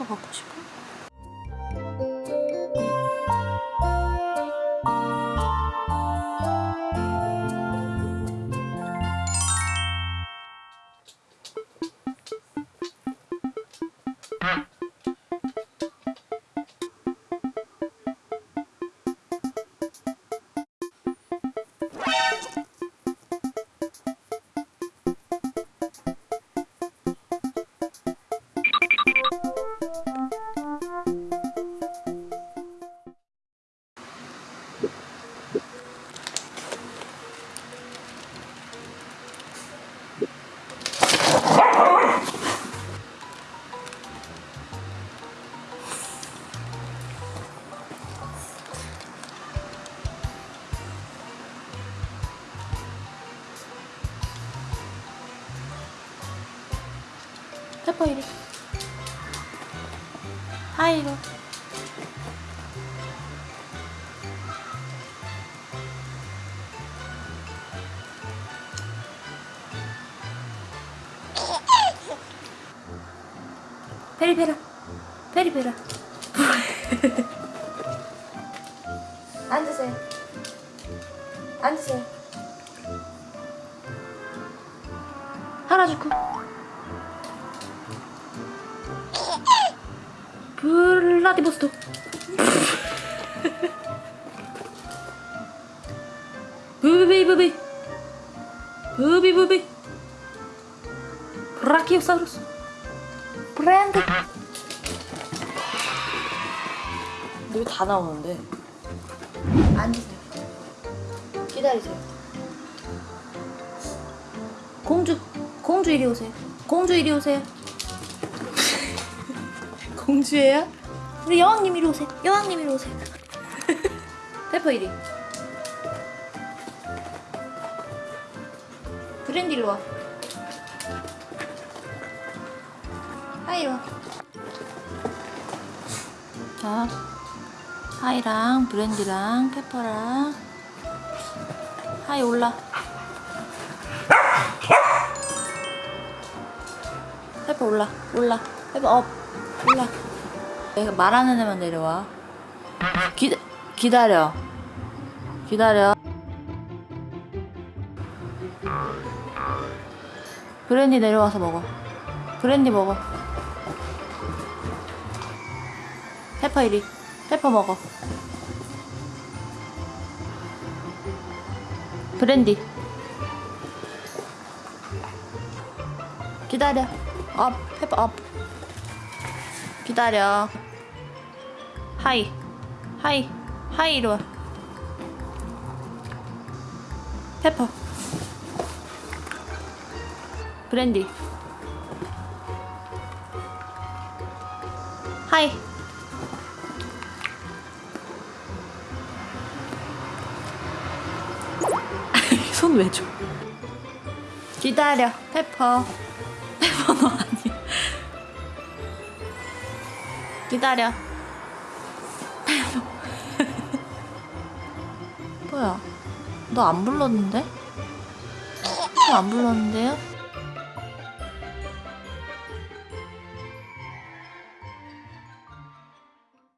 또 갖고 싶어? 페퍼 이리 하이로. 페리페라. 페리페라. 앉으세요. 앉으세요. 하라주쿠 블라디보스토 부비부비. 부비부비. 브라키오사우루스. 브랜드. 여기 다 나오는데? 앉으세요. 기다리세요. 공주 공주 이리 오세요. 공주 이리 오세요 공주예요? 우리 여왕님 이리 오세요. 여왕님 이리 오세요. 페퍼 이리. 브랜디 일로 와. 하이 와. 자, 하이랑 브랜디랑 페퍼랑. 하이 올라. 페퍼 올라 올라. 페퍼 up 올라 내가 말하는 애만 내려와. 기, 기다려. 기다려. 브랜디 내려와서 먹어. 브랜디 먹어. 페퍼 이리. 페퍼 먹어. 브랜디. 기다려. 업 페퍼 업 기다려. 하이. 하이. 하이 이리 와. 페퍼. 브랜디. 하이. 손 왜 줘? 기다려. 페퍼. 페퍼 너 기다려 뭐야 너 안 불렀는데? 너안 불렀는데요?